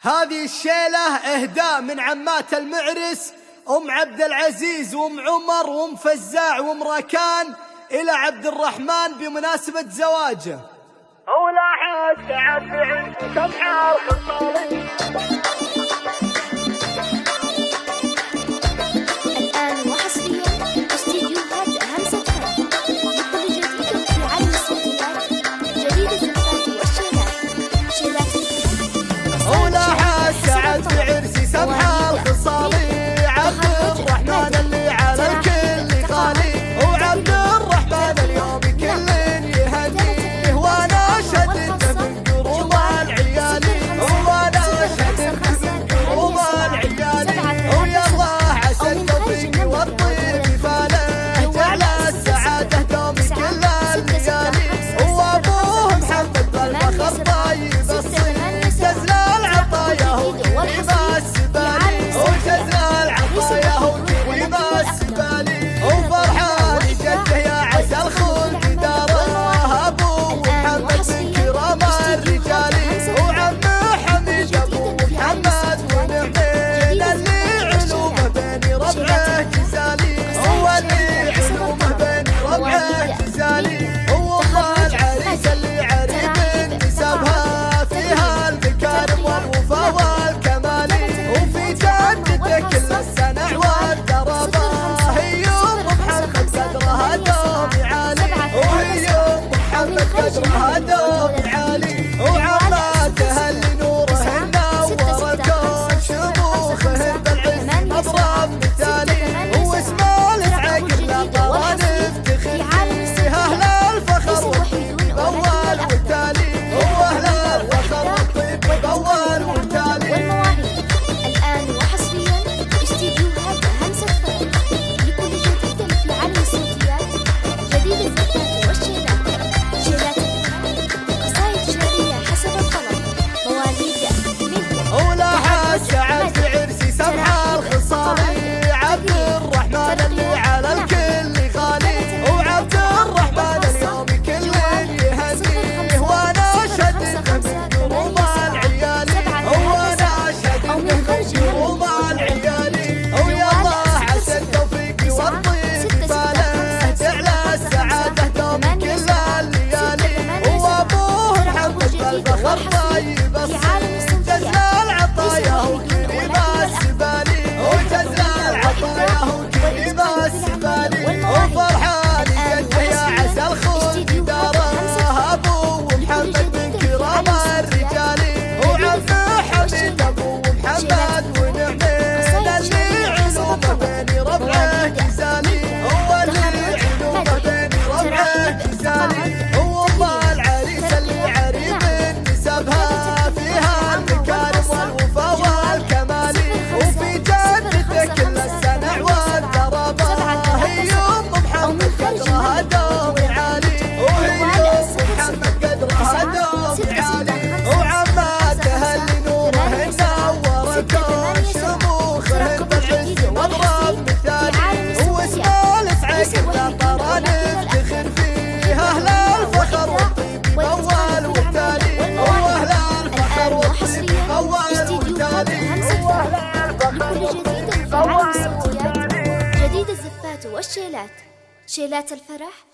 هذه الشيلة إهداء من عمات المعرس أم عبد العزيز وأم عمر وأم فزاع وأم راكان إلى عبد الرحمن بمناسبة زواجه. ولاحظ سعد بعيد حال خصالي البحر ضايع والشيلات. شيلات الفرح.